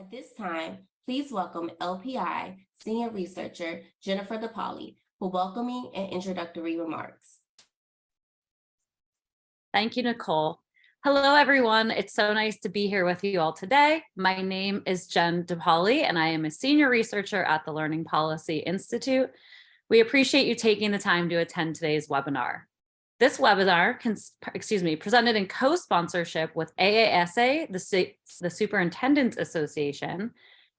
At this time, please welcome LPI Senior Researcher Jennifer DePaoli for welcoming and introductory remarks. Thank you, Nicole. Hello, everyone. It's so nice to be here with you all today. My name is Jen DePaoli, and I am a senior researcher at the Learning Policy Institute. We appreciate you taking the time to attend today's webinar. This webinar, excuse me, presented in co-sponsorship with AASA, the, the Superintendent's Association,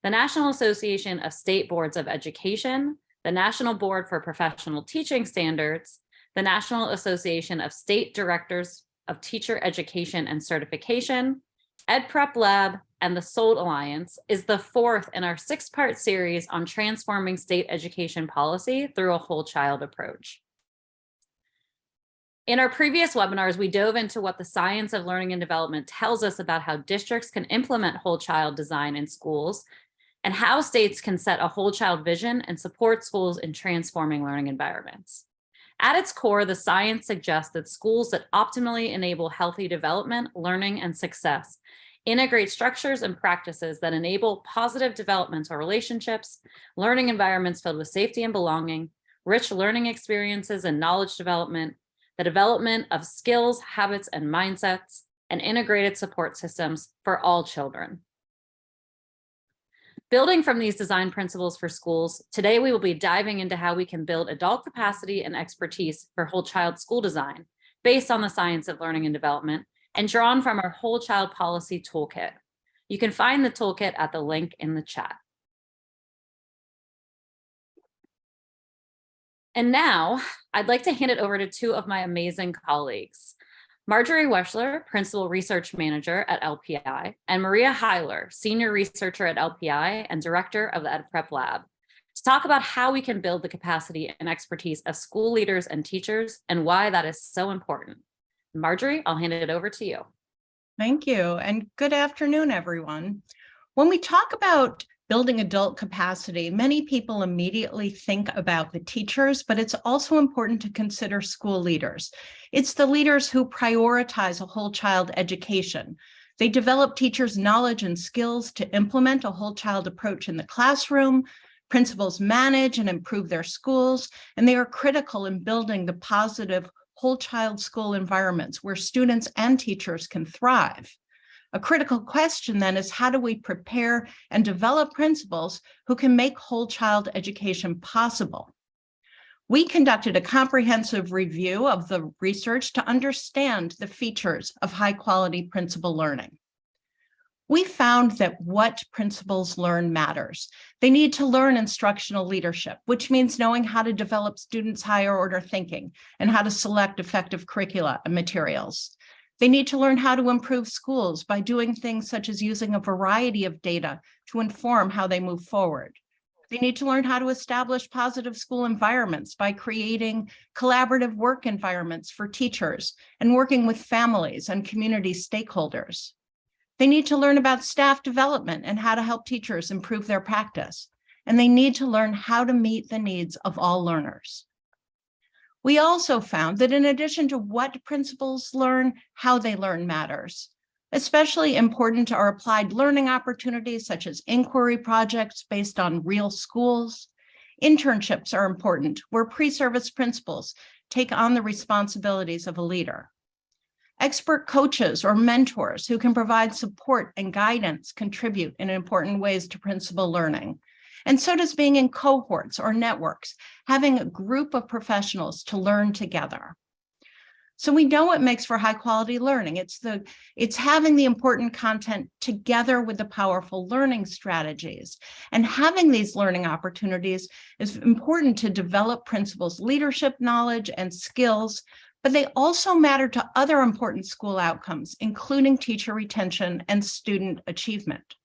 the National Association of State Boards of Education, the National Board for Professional Teaching Standards, the National Association of State Directors of Teacher Education and Certification, EdPrep Lab, and the SOLD Alliance is the fourth in our six-part series on transforming state education policy through a whole child approach. In our previous webinars, we dove into what the science of learning and development tells us about how districts can implement whole child design in schools and how states can set a whole child vision and support schools in transforming learning environments. At its core, the science suggests that schools that optimally enable healthy development, learning, and success integrate structures and practices that enable positive developmental relationships, learning environments filled with safety and belonging, rich learning experiences and knowledge development, the development of skills, habits, and mindsets, and integrated support systems for all children. Building from these design principles for schools, today we will be diving into how we can build adult capacity and expertise for whole child school design based on the science of learning and development and drawn from our whole child policy toolkit. You can find the toolkit at the link in the chat. And now I'd like to hand it over to two of my amazing colleagues. Marjorie Wechsler, Principal Research Manager at LPI, and Maria Hyler, Senior Researcher at LPI and Director of the EdPrep Lab, to talk about how we can build the capacity and expertise of school leaders and teachers and why that is so important. Marjorie, I'll hand it over to you. Thank you, and good afternoon, everyone. When we talk about building adult capacity, many people immediately think about the teachers, but it's also important to consider school leaders. It's the leaders who prioritize a whole child education. They develop teachers' knowledge and skills to implement a whole child approach in the classroom, principals manage and improve their schools, and they are critical in building the positive whole child school environments where students and teachers can thrive. A critical question then is how do we prepare and develop principals who can make whole child education possible? We conducted a comprehensive review of the research to understand the features of high quality principal learning. We found that what principals learn matters. They need to learn instructional leadership, which means knowing how to develop students' higher order thinking and how to select effective curricula and materials. They need to learn how to improve schools by doing things such as using a variety of data to inform how they move forward. They need to learn how to establish positive school environments by creating collaborative work environments for teachers and working with families and community stakeholders. They need to learn about staff development and how to help teachers improve their practice. And they need to learn how to meet the needs of all learners. We also found that in addition to what principals learn, how they learn matters. Especially important are applied learning opportunities such as inquiry projects based on real schools. Internships are important where pre-service principals take on the responsibilities of a leader. Expert coaches or mentors who can provide support and guidance contribute in important ways to principal learning. And so does being in cohorts or networks, having a group of professionals to learn together. So we know what makes for high quality learning. It's the it's having the important content together with the powerful learning strategies. And having these learning opportunities is important to develop principals leadership knowledge and skills, but they also matter to other important school outcomes, including teacher retention and student achievement.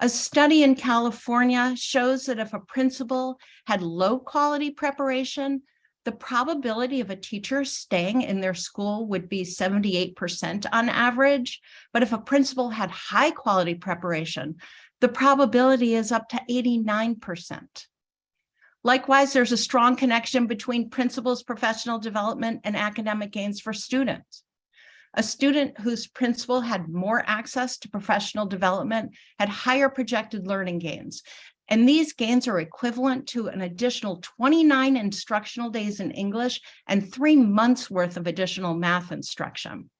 A study in California shows that if a principal had low quality preparation, the probability of a teacher staying in their school would be 78% on average. But if a principal had high quality preparation, the probability is up to 89%. Likewise, there's a strong connection between principals' professional development and academic gains for students. A student whose principal had more access to professional development had higher projected learning gains. And these gains are equivalent to an additional 29 instructional days in English and three months worth of additional math instruction.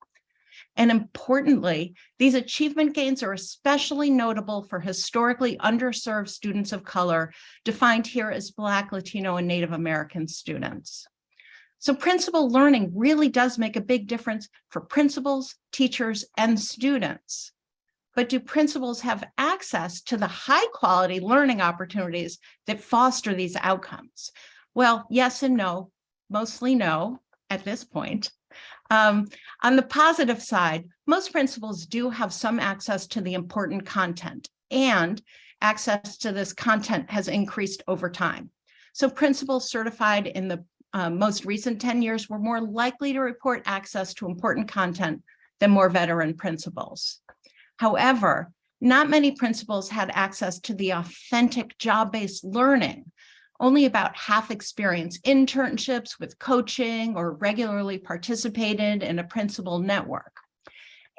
And importantly, these achievement gains are especially notable for historically underserved students of color, defined here as Black, Latino, and Native American students. So principal learning really does make a big difference for principals, teachers, and students. But do principals have access to the high quality learning opportunities that foster these outcomes? Well, yes and no, mostly no at this point. Um, on the positive side, most principals do have some access to the important content and access to this content has increased over time. So principals certified in the uh, most recent 10 years were more likely to report access to important content than more veteran principals. However, not many principals had access to the authentic job-based learning. Only about half experienced internships with coaching or regularly participated in a principal network.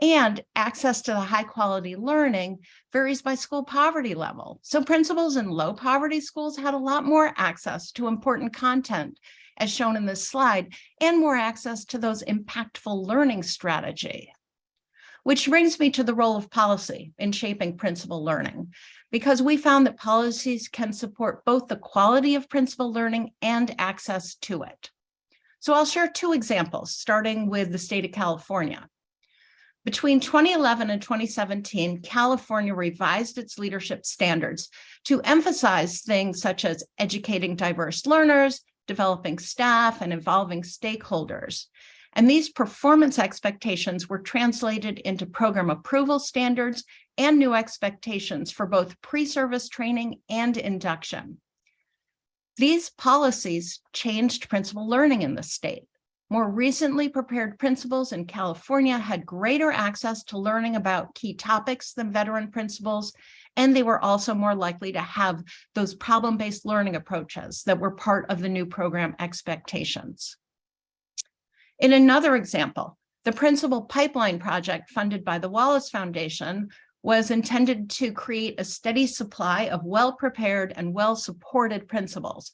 And access to the high quality learning varies by school poverty level. So principals in low poverty schools had a lot more access to important content as shown in this slide, and more access to those impactful learning strategy. Which brings me to the role of policy in shaping principal learning, because we found that policies can support both the quality of principal learning and access to it. So I'll share two examples, starting with the state of California. Between 2011 and 2017, California revised its leadership standards to emphasize things such as educating diverse learners, developing staff, and involving stakeholders. And these performance expectations were translated into program approval standards and new expectations for both pre-service training and induction. These policies changed principal learning in the state. More recently prepared principals in California had greater access to learning about key topics than veteran principals, and they were also more likely to have those problem-based learning approaches that were part of the new program expectations. In another example, the principal pipeline project funded by the Wallace Foundation was intended to create a steady supply of well-prepared and well-supported principals.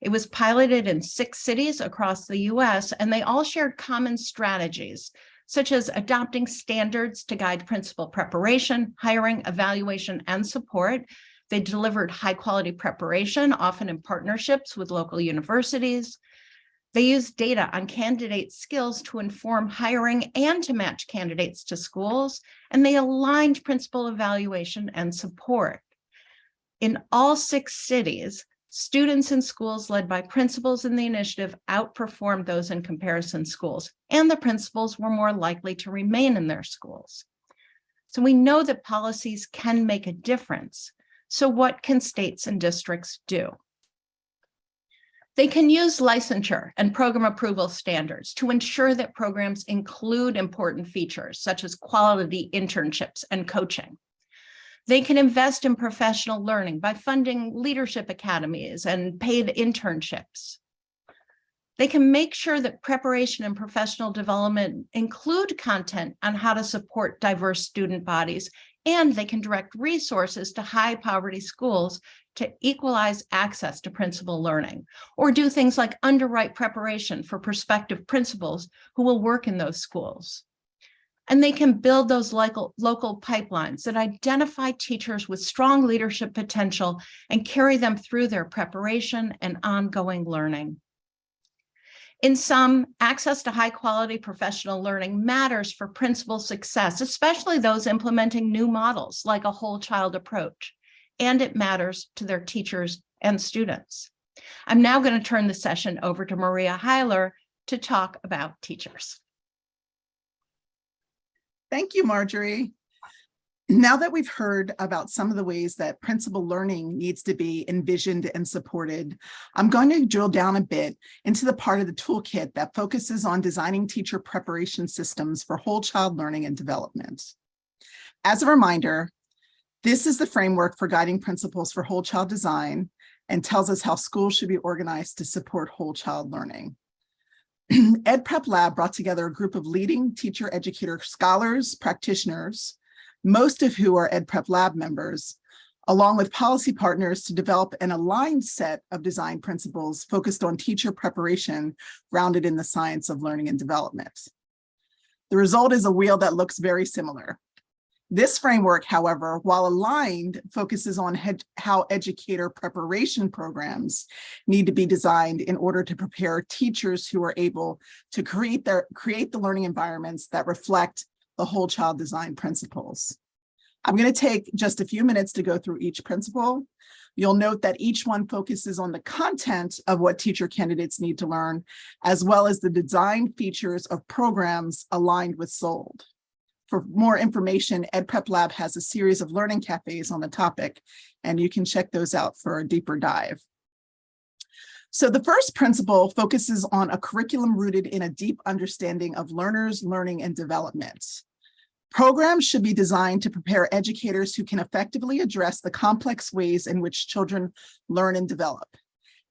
It was piloted in six cities across the US, and they all shared common strategies, such as adopting standards to guide principal preparation, hiring, evaluation, and support. They delivered high quality preparation, often in partnerships with local universities. They used data on candidate skills to inform hiring and to match candidates to schools, and they aligned principal evaluation and support. In all six cities, students in schools led by principals in the initiative outperformed those in comparison schools, and the principals were more likely to remain in their schools. So we know that policies can make a difference. So what can states and districts do? They can use licensure and program approval standards to ensure that programs include important features such as quality internships and coaching. They can invest in professional learning by funding leadership academies and paid internships. They can make sure that preparation and professional development include content on how to support diverse student bodies, and they can direct resources to high poverty schools to equalize access to principal learning, or do things like underwrite preparation for prospective principals who will work in those schools. And they can build those local, local pipelines that identify teachers with strong leadership potential and carry them through their preparation and ongoing learning. In sum, access to high quality professional learning matters for principal success, especially those implementing new models like a whole child approach and it matters to their teachers and students. I'm now going to turn the session over to Maria Hyler to talk about teachers. Thank you, Marjorie. Now that we've heard about some of the ways that principal learning needs to be envisioned and supported, I'm going to drill down a bit into the part of the toolkit that focuses on designing teacher preparation systems for whole child learning and development. As a reminder, this is the framework for guiding principles for whole child design and tells us how schools should be organized to support whole child learning. Ed Prep Lab brought together a group of leading teacher educator scholars, practitioners, most of who are Ed Prep Lab members, along with policy partners to develop an aligned set of design principles focused on teacher preparation grounded in the science of learning and development. The result is a wheel that looks very similar. This framework, however, while aligned, focuses on how educator preparation programs need to be designed in order to prepare teachers who are able to create their create the learning environments that reflect the whole child design principles. I'm going to take just a few minutes to go through each principle. You'll note that each one focuses on the content of what teacher candidates need to learn, as well as the design features of programs aligned with SOLD. For more information, EdPrep Lab has a series of learning cafes on the topic, and you can check those out for a deeper dive. So the first principle focuses on a curriculum rooted in a deep understanding of learners, learning, and development. Programs should be designed to prepare educators who can effectively address the complex ways in which children learn and develop.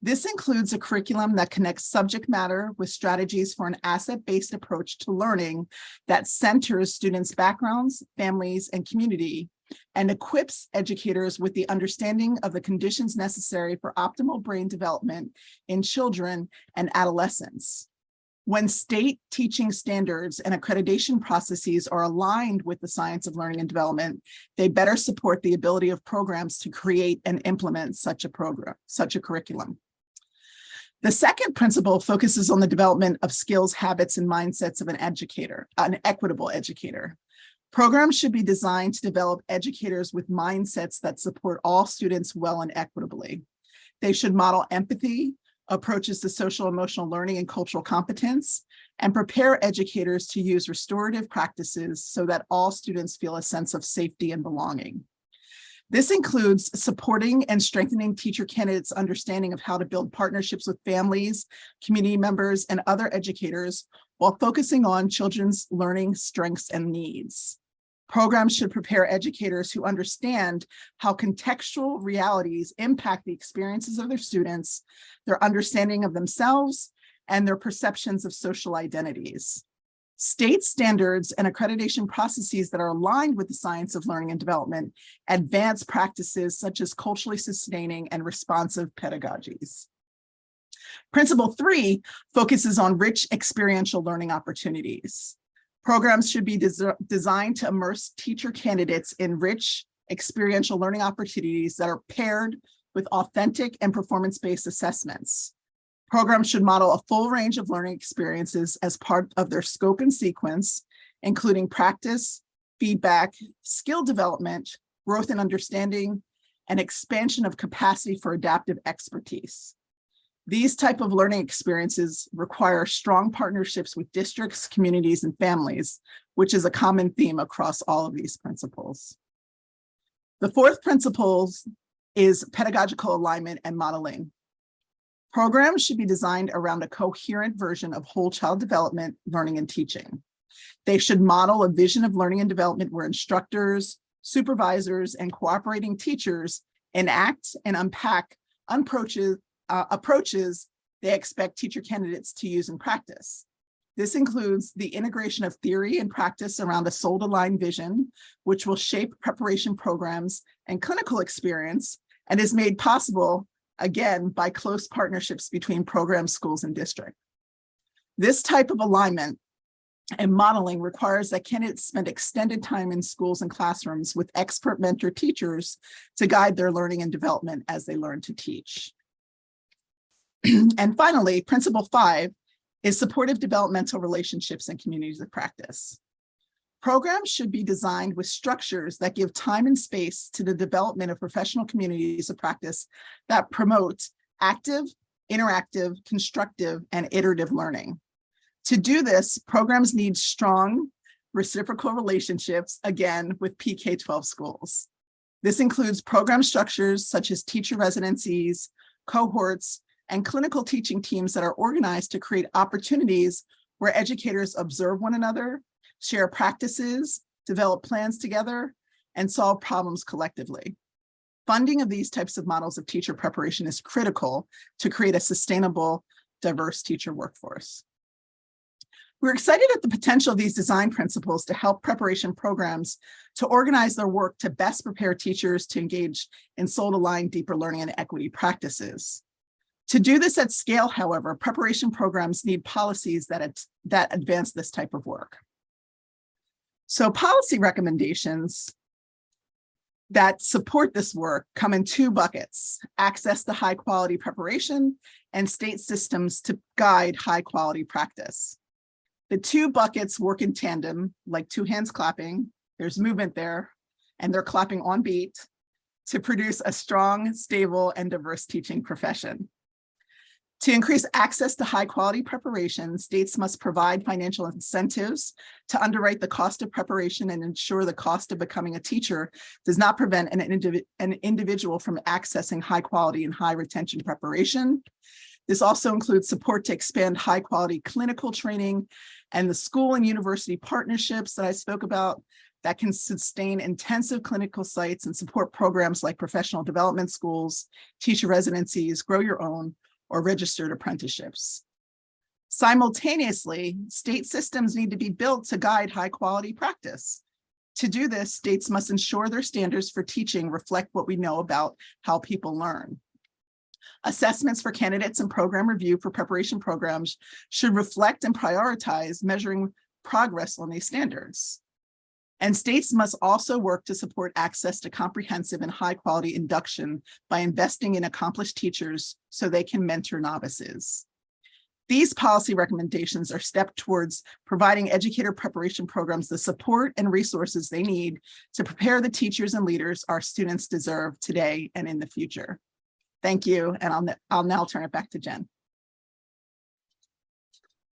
This includes a curriculum that connects subject matter with strategies for an asset-based approach to learning that centers students' backgrounds, families, and community, and equips educators with the understanding of the conditions necessary for optimal brain development in children and adolescents. When state teaching standards and accreditation processes are aligned with the science of learning and development, they better support the ability of programs to create and implement such a program, such a curriculum. The second principle focuses on the development of skills, habits, and mindsets of an educator, an equitable educator. Programs should be designed to develop educators with mindsets that support all students well and equitably. They should model empathy, approaches to social emotional learning and cultural competence, and prepare educators to use restorative practices so that all students feel a sense of safety and belonging. This includes supporting and strengthening teacher candidates' understanding of how to build partnerships with families, community members, and other educators while focusing on children's learning strengths and needs. Programs should prepare educators who understand how contextual realities impact the experiences of their students, their understanding of themselves, and their perceptions of social identities. State standards and accreditation processes that are aligned with the science of learning and development advance practices such as culturally sustaining and responsive pedagogies. Principle three focuses on rich experiential learning opportunities. Programs should be des designed to immerse teacher candidates in rich experiential learning opportunities that are paired with authentic and performance-based assessments. Programs should model a full range of learning experiences as part of their scope and sequence, including practice, feedback, skill development, growth and understanding, and expansion of capacity for adaptive expertise. These type of learning experiences require strong partnerships with districts, communities, and families, which is a common theme across all of these principles. The fourth principle is pedagogical alignment and modeling. Programs should be designed around a coherent version of whole child development, learning, and teaching. They should model a vision of learning and development where instructors, supervisors, and cooperating teachers enact and unpack approaches, uh, approaches they expect teacher candidates to use in practice. This includes the integration of theory and practice around a SOLD-aligned vision, which will shape preparation programs and clinical experience, and is made possible, again, by close partnerships between programs, schools, and district. This type of alignment and modeling requires that candidates spend extended time in schools and classrooms with expert mentor teachers to guide their learning and development as they learn to teach. and finally, principle five is supportive developmental relationships and communities of practice. Programs should be designed with structures that give time and space to the development of professional communities of practice that promote active, interactive, constructive, and iterative learning. To do this, programs need strong reciprocal relationships, again, with PK-12 schools. This includes program structures such as teacher residencies, cohorts, and clinical teaching teams that are organized to create opportunities where educators observe one another, share practices, develop plans together, and solve problems collectively. Funding of these types of models of teacher preparation is critical to create a sustainable, diverse teacher workforce. We're excited at the potential of these design principles to help preparation programs to organize their work to best prepare teachers to engage in SOLD-aligned deeper learning and equity practices. To do this at scale, however, preparation programs need policies that, that advance this type of work. So policy recommendations that support this work come in two buckets, access to high quality preparation and state systems to guide high quality practice. The two buckets work in tandem, like two hands clapping, there's movement there, and they're clapping on beat to produce a strong, stable, and diverse teaching profession. To increase access to high quality preparation, states must provide financial incentives to underwrite the cost of preparation and ensure the cost of becoming a teacher does not prevent an, indivi- an individual from accessing high quality and high retention preparation. This also includes support to expand high quality clinical training and the school and university partnerships that I spoke about that can sustain intensive clinical sites and support programs like professional development schools, teacher residencies, grow your own, or registered apprenticeships. Simultaneously, state systems need to be built to guide high quality practice. To do this, states must ensure their standards for teaching reflect what we know about how people learn. Assessments for candidates and program review for preparation programs should reflect and prioritize measuring progress on these standards. And states must also work to support access to comprehensive and high quality induction by investing in accomplished teachers so they can mentor novices. These policy recommendations are step towards providing educator preparation programs the support and resources they need to prepare the teachers and leaders our students deserve today and in the future. Thank you, and I'll, I'll now turn it back to Jen.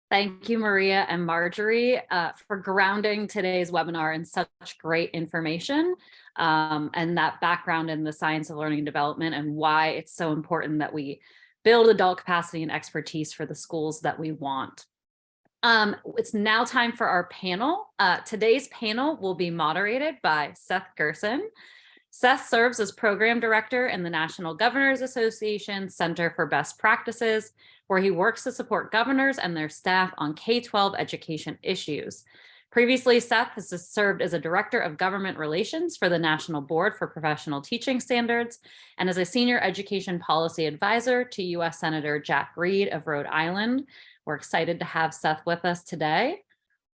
Thank you, Maria and Marjorie, uh, for grounding today's webinar in such great information um, and that background in the science of learning and development and why it's so important that we build adult capacity and expertise for the schools that we want. Um, it's now time for our panel. Uh, today's panel will be moderated by Seth Gerson. Seth serves as program director in the National Governors Association Center for Best Practices, where he works to support governors and their staff on K-12 education issues. Previously, Seth has served as a director of government relations for the National Board for Professional Teaching Standards and as a senior education policy advisor to U.S. Senator Jack Reed of Rhode Island. We're excited to have Seth with us today.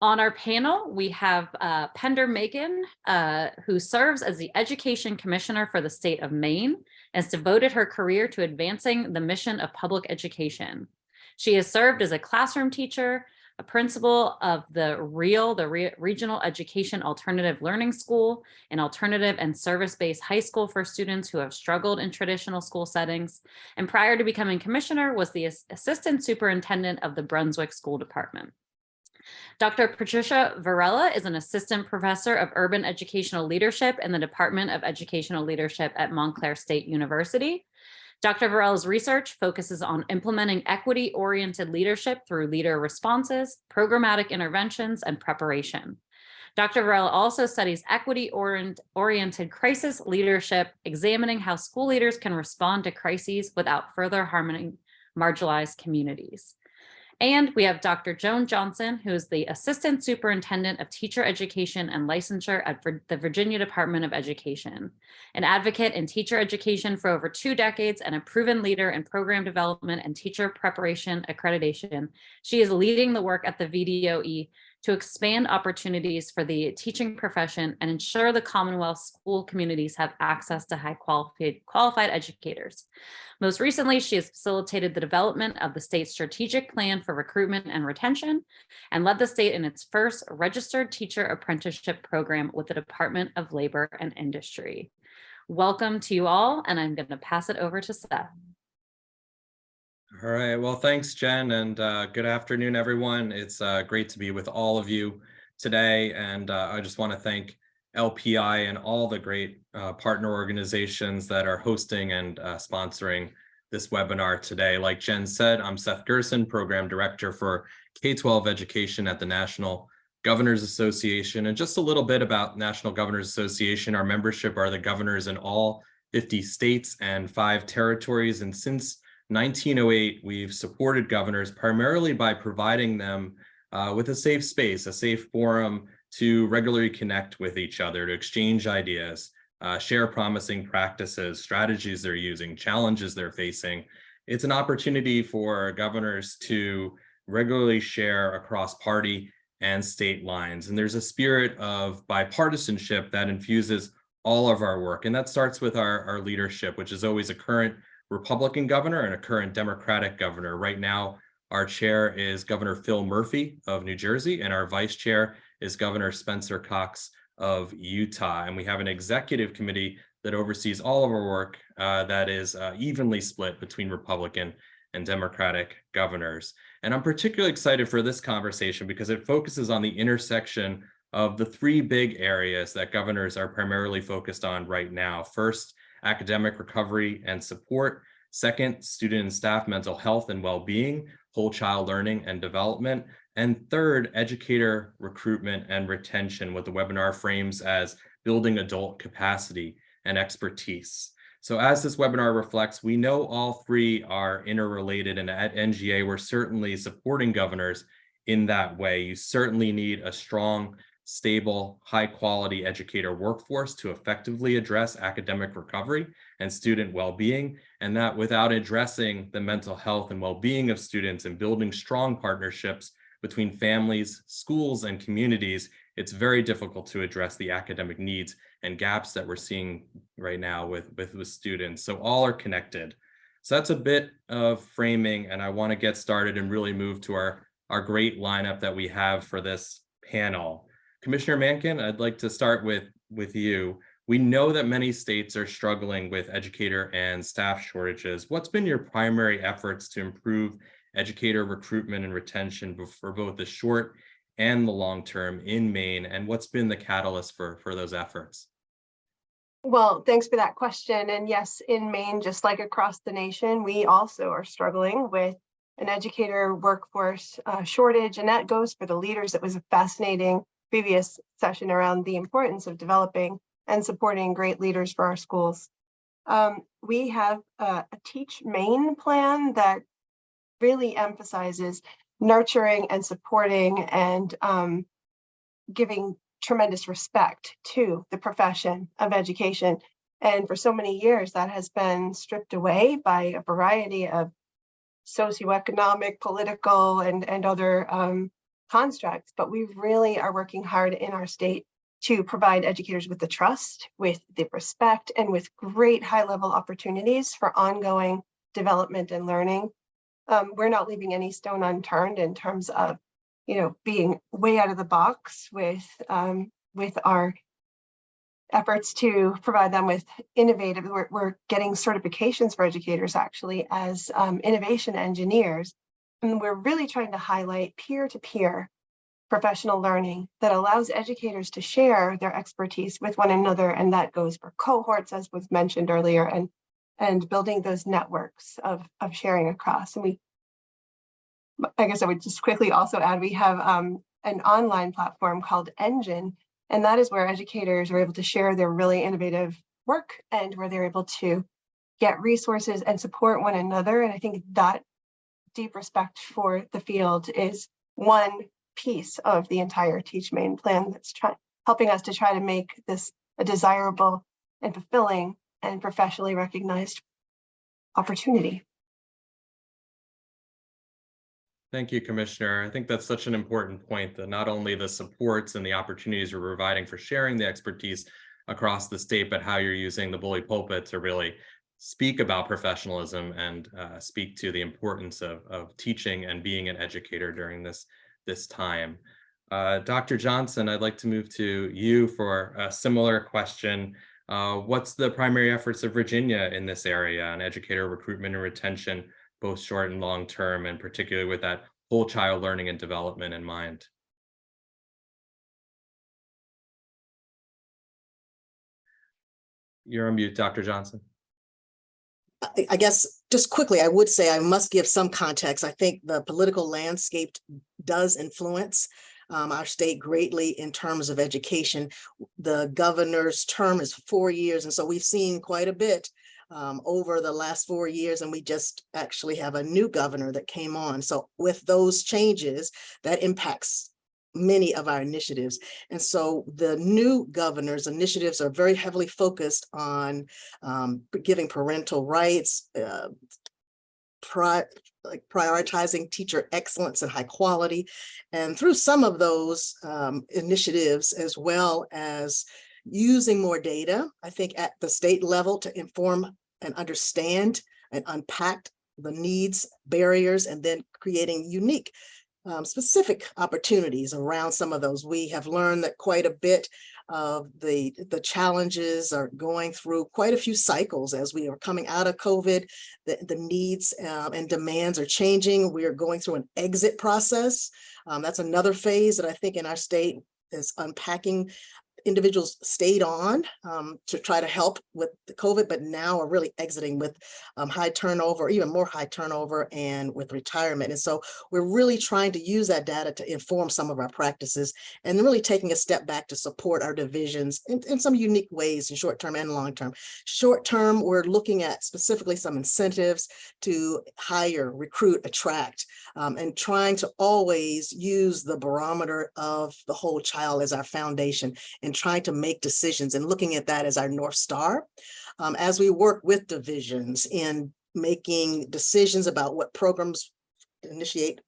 On our panel, we have uh, Pender Makin, uh, who serves as the Education Commissioner for the state of Maine, and has devoted her career to advancing the mission of public education. She has served as a classroom teacher, a principal of the REAL, the Re Regional Education Alternative Learning School, an alternative and service-based high school for students who have struggled in traditional school settings. And prior to becoming commissioner was the assistant superintendent of the Brunswick School Department. Dr. Patricia Virella is an assistant professor of urban educational leadership in the Department of Educational Leadership at Montclair State University. Dr. Virella's research focuses on implementing equity-oriented leadership through leader responses, programmatic interventions, and preparation. Dr. Virella also studies equity-oriented crisis leadership, examining how school leaders can respond to crises without further harming marginalized communities. And we have Dr. Joan Johnson, who is the Assistant Superintendent of Teacher Education and Licensure at the Virginia Department of Education, an advocate in teacher education for over two decades and a proven leader in program development and teacher preparation accreditation. She is leading the work at the VDOE to expand opportunities for the teaching profession and ensure the Commonwealth school communities have access to high qualified, qualified educators. Most recently, she has facilitated the development of the state's strategic plan for recruitment and retention and led the state in its first registered teacher apprenticeship program with the Department of Labor and Industry. Welcome to you all, and I'm going to pass it over to Seth. All right, well, thanks, Jen, and uh, good afternoon, everyone. It's uh, great to be with all of you today, and uh, I just want to thank LPI and all the great uh, partner organizations that are hosting and uh, sponsoring this webinar today. Like Jen said, I'm Seth Gerson, Program Director for K-12 Education at the National Governors Association. And just a little bit about National Governors Association, our membership are the governors in all 50 states and five territories. And since 1908, we've supported governors primarily by providing them uh, with a safe space, a safe forum to regularly connect with each other, to exchange ideas, uh, share promising practices, strategies they're using, challenges they're facing. It's an opportunity for governors to regularly share across party and state lines. And there's a spirit of bipartisanship that infuses all of our work. And that starts with our, our leadership, which is always a current Republican governor and a current Democratic governor. Right now, our chair is Governor Phil Murphy of New Jersey, and our vice chair is Governor Spencer Cox of Utah. And we have an executive committee that oversees all of our work uh, that is uh, evenly split between Republican and Democratic governors. And I'm particularly excited for this conversation because it focuses on the intersection of the three big areas that governors are primarily focused on right now. First, academic recovery and support. Second, student and staff mental health and well-being, whole child learning and development. And third, educator recruitment and retention, what the webinar frames as building adult capacity and expertise. So as this webinar reflects, we know all three are interrelated and at NGA, we're certainly supporting governors in that way. You certainly need a strong, stable, high quality educator workforce to effectively address academic recovery and student well-being. And that without addressing the mental health and well-being of students and building strong partnerships between families, schools, and communities, it's very difficult to address the academic needs and gaps that we're seeing right now with, with, with students. So all are connected. So that's a bit of framing and I want to get started and really move to our, our great lineup that we have for this panel. Commissioner Makin, I'd like to start with, with you. We know that many states are struggling with educator and staff shortages. What's been your primary efforts to improve educator recruitment and retention for both the short and the long term in Maine? And what's been the catalyst for, for those efforts? Well, thanks for that question. And yes, in Maine, just like across the nation, we also are struggling with an educator workforce uh, shortage. And that goes for the leaders. It was a fascinating previous session around the importance of developing and supporting great leaders for our schools. Um, we have uh, a Teach Maine plan that really emphasizes nurturing and supporting and um, giving tremendous respect to the profession of education. And for so many years, that has been stripped away by a variety of socioeconomic, political, and, and other um, constructs. But we really are working hard in our state to provide educators with the trust, with the respect, and with great high-level opportunities for ongoing development and learning. Um, we're not leaving any stone unturned in terms of you know, being way out of the box with um, with our efforts to provide them with innovative, we're, we're getting certifications for educators actually as um, innovation engineers. And we're really trying to highlight peer-to-peer professional learning that allows educators to share their expertise with one another. And that goes for cohorts, as was mentioned earlier, and, and building those networks of, of sharing across. And we I guess I would just quickly also add, we have um, an online platform called Engine, and that is where educators are able to share their really innovative work and where they're able to get resources and support one another. And I think that deep respect for the field is one piece of the entire Teach Maine plan that's trying helping us to try to make this a desirable and fulfilling and professionally recognized opportunity. Thank you, Commissioner. I think that's such an important point that not only the supports and the opportunities you're providing for sharing the expertise across the state, but how you're using the bully pulpit to really speak about professionalism and uh, speak to the importance of, of teaching and being an educator during this, this time. Uh, Dr. Johnson, I'd like to move to you for a similar question. Uh, what's the primary efforts of Virginia in this area on educator recruitment and retention both short and long term, and particularly with that whole child learning and development in mind. You're on mute, Dr. Johnson. I guess just quickly, I would say I must give some context. I think the political landscape does influence um, our state greatly in terms of education. The governor's term is four years, and so we've seen quite a bit um, over the last four years, and we just actually have a new governor that came on. So with those changes, that impacts many of our initiatives. And so the new governor's initiatives are very heavily focused on um, giving parental rights, uh, pri- like prioritizing teacher excellence and high quality. And through some of those um, initiatives, as well as using more data, I think at the state level to inform and understand and unpack the needs, barriers, and then creating unique um, specific opportunities around some of those. We have learned that quite a bit of the, the challenges are going through quite a few cycles as we are coming out of COVID. The, the needs um, and demands are changing. We are going through an exit process. Um, that's another phase that I think in our state is unpacking individuals stayed on um, to try to help with the COVID, but now are really exiting with um, high turnover, even more high turnover and with retirement. And so we're really trying to use that data to inform some of our practices and really taking a step back to support our divisions in, in some unique ways in short term and long term. Short term, we're looking at specifically some incentives to hire, recruit, attract, um, and trying to always use the barometer of the whole child as our foundation and trying to make decisions and looking at that as our North Star. Um, as we work with divisions in making decisions about what programs initiate.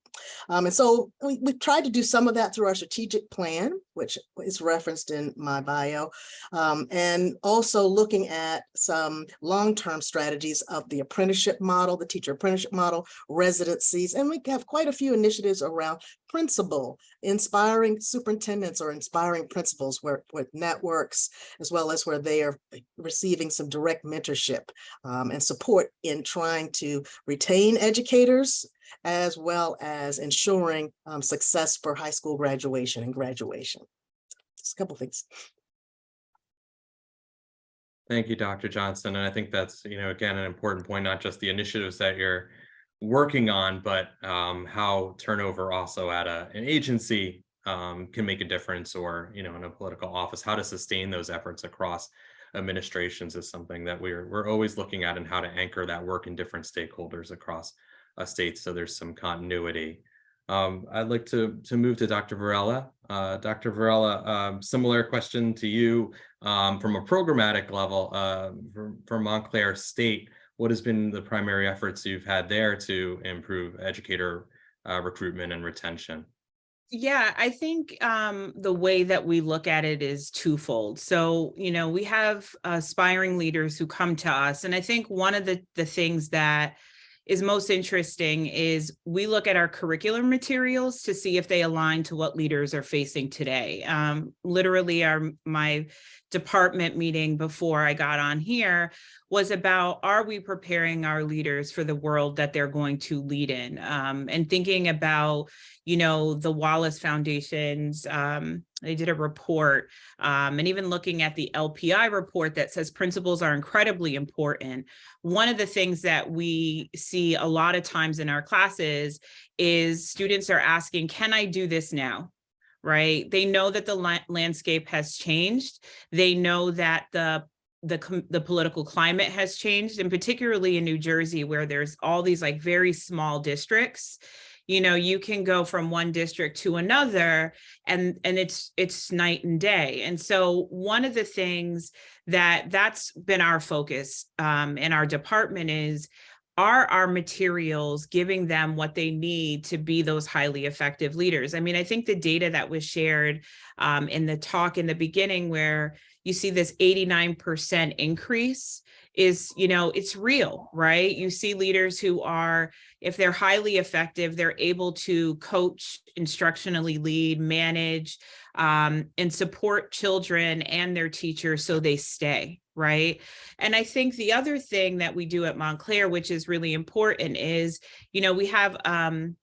Um, and so we, we tried to do some of that through our strategic plan, which is referenced in my bio, um, and also looking at some long-term strategies of the apprenticeship model, the teacher apprenticeship model, residencies, and we have quite a few initiatives around principal, inspiring superintendents or inspiring principals where with networks, as well as where they are receiving some direct mentorship um, and support in trying to retain educators, as well as ensuring um, success for high school graduation and graduation. Just a couple things. Thank you, Dr. Johnson. And I think that's, you know, again, an important point, not just the initiatives that you're working on, but um, how turnover also at a, an agency um, can make a difference or, you know, in a political office, how to sustain those efforts across administrations is something that we're, we're always looking at and how to anchor that work in different stakeholders across state. So there's some continuity. Um, I'd like to, to move to Dr. Virella. Uh, Dr. Virella, um, similar question to you um, from a programmatic level uh, for, for Montclair State. What has been the primary efforts you've had there to improve educator uh, recruitment and retention? Yeah, I think um, the way that we look at it is twofold. So, you know, we have aspiring leaders who come to us. And I think one of the, the things that is most interesting is we look at our curriculum materials to see if they align to what leaders are facing today. Um, literally, our my department meeting before I got on here was about are we preparing our leaders for the world that they're going to lead in um, and thinking about you know the Wallace Foundation's um, they did a report um, and even looking at the LPI report that says principals are incredibly important. One of the things that we see a lot of times in our classes is students are asking, can I do this now? Right? They know that the la landscape has changed. They know that the the, the political climate has changed and particularly in New Jersey where there's all these like very small districts you know you can go from one district to another and and it's it's night and day and so one of the things that that's been our focus um, in our department is are our materials giving them what they need to be those highly effective leaders? I mean, I think the data that was shared um, in the talk in the beginning where you see this 89% increase is, you know, it's real, right? You see leaders who are, if they're highly effective, they're able to coach, instructionally lead, manage, um, and support children and their teachers so they stay, right? And I think the other thing that we do at Montclair, which is really important is, you know, we have um,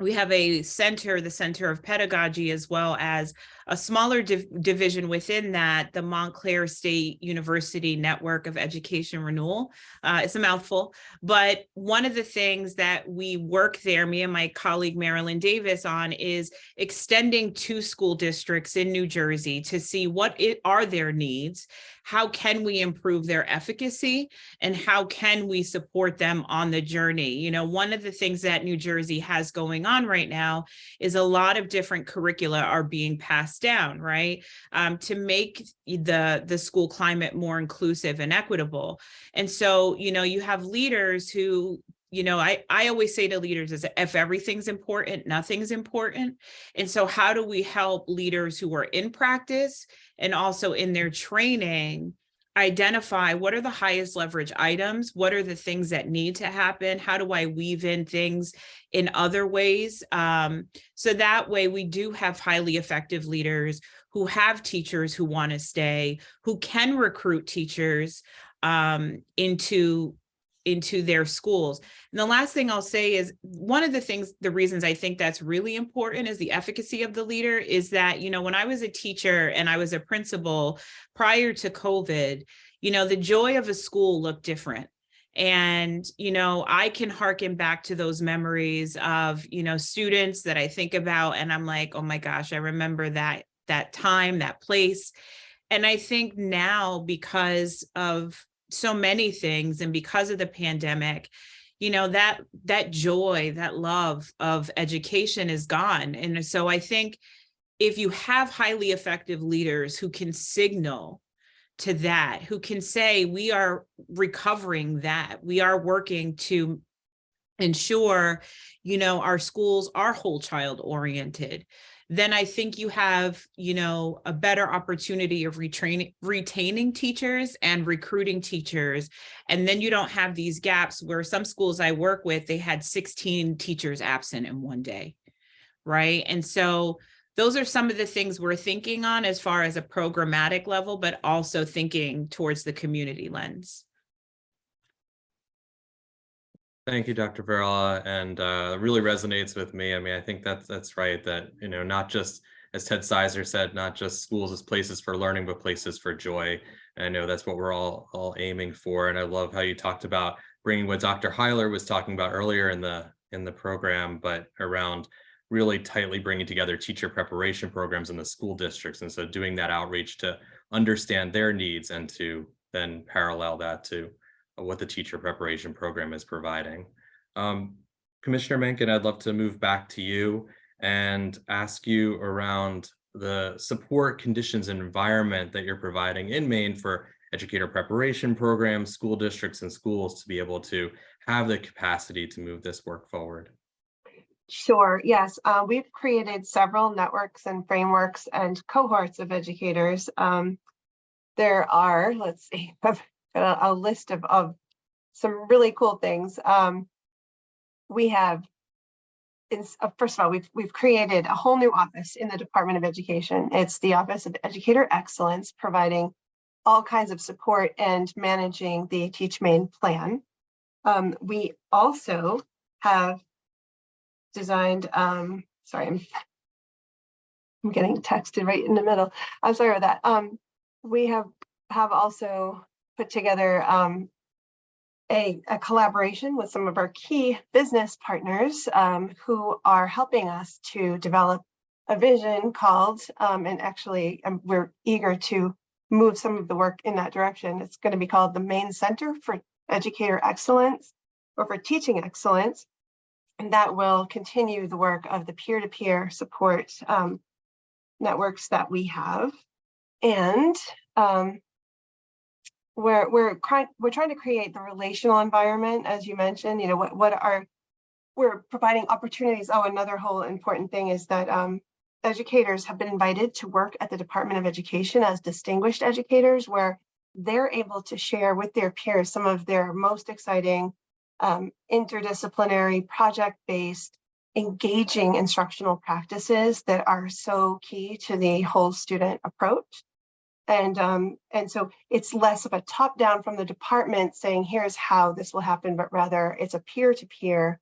we have a center, the Center of Pedagogy, as well as a smaller div- division within that, the Montclair State University Network of Education Renewal. Uh, it's a mouthful, but one of the things that we work there, me and my colleague Marilyn Davis on is extending to school districts in New Jersey to see what it are their needs, how can we improve their efficacy, and how can we support them on the journey? You know, one of the things that New Jersey has going on right now is a lot of different curricula are being passed down, right? Um, to make the, the school climate more inclusive and equitable. And so, you know, you have leaders who you know, I, I always say to leaders is if everything's important, nothing's important. And so how do we help leaders who are in practice and also in their training identify what are the highest leverage items? What are the things that need to happen? How do I weave in things in other ways? Um, so that way we do have highly effective leaders who have teachers who want to stay, who can recruit teachers um, into into their schools. And the last thing I'll say is one of the things, the reasons I think that's really important is the efficacy of the leader is that, you know, when I was a teacher and I was a principal prior to COVID, you know, the joy of a school looked different. And, you know, I can harken back to those memories of, you know, students that I think about and I'm like, oh my gosh, I remember that, that time, that place. And I think now because of so many things and because of the pandemic you know that that joy that love of education is gone. And so i think if you have highly effective leaders who can signal to that who can say we are recovering that. We are working to ensure you know our schools are whole child oriented then I think you have, you know, a better opportunity of retraining, retaining teachers and recruiting teachers. And then you don't have these gaps where some schools I work with, they had 16 teachers absent in one day, right? And so those are some of the things we're thinking on as far as a programmatic level, but also thinking towards the community lens. Thank you, Dr. Virella, and uh, really resonates with me. I mean, I think that's that's right. That you know, not just as Ted Sizer said, not just schools as places for learning, but places for joy. And I know that's what we're all all aiming for. And I love how you talked about bringing what Dr. Hyler was talking about earlier in the in the program, but around really tightly bringing together teacher preparation programs in the school districts. And so doing that outreach to understand their needs and to then parallel that to what the teacher preparation program is providing. Um, Commissioner Makin, I'd love to move back to you and ask you around the support conditions and environment that you're providing in Maine for educator preparation programs, school districts and schools to be able to have the capacity to move this work forward. Sure, yes. Uh, we've created several networks and frameworks and cohorts of educators. Um, there are, let's see, a, a list of, of some really cool things. Um, we have, is, uh, first of all, we've, we've created a whole new office in the Department of Education. It's the Office of Educator Excellence, providing all kinds of support and managing the Teach Maine plan. Um, we also have designed, um, sorry, I'm, I'm getting texted right in the middle. I'm sorry about that. Um, we have have also put together um, a, a, collaboration with some of our key business partners um, who are helping us to develop a vision called, um, and actually um, we're eager to move some of the work in that direction. It's going to be called the Maine Center for Educator Excellence or for Teaching Excellence. And that will continue the work of the peer-to-peer -peer support um, networks that we have. And um, we're we're trying we're trying to create the relational environment, as you mentioned. You know what what are we're providing opportunities. Oh, another whole important thing is that um, educators have been invited to work at the Department of Education as distinguished educators, where they're able to share with their peers some of their most exciting um, interdisciplinary, project-based, engaging instructional practices that are so key to the whole student approach. And, um, and so it's less of a top down from the department saying, here's how this will happen, but rather it's a peer to peer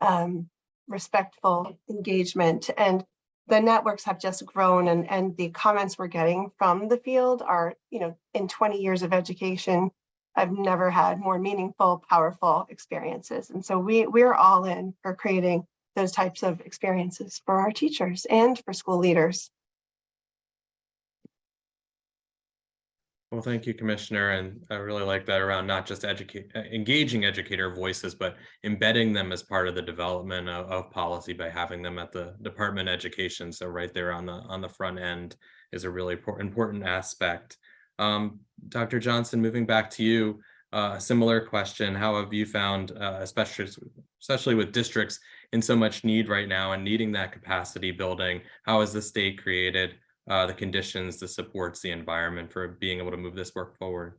um, respectful engagement. And the networks have just grown and, and the comments we're getting from the field are, you know, in 20 years of education, I've never had more meaningful, powerful experiences. And so we, we're all in for creating those types of experiences for our teachers and for school leaders. Well, thank you, Commissioner, and I really like that around not just educate, uh, engaging educator voices, but embedding them as part of the development of, of policy by having them at the Department of Education. So right there on the on the front end is a really important aspect. Um, Dr. Johnson, moving back to you, uh, a similar question: How have you found, uh, especially especially with districts in so much need right now and needing that capacity building? How has the state created? Uh, the conditions, the supports, the environment for being able to move this work forward.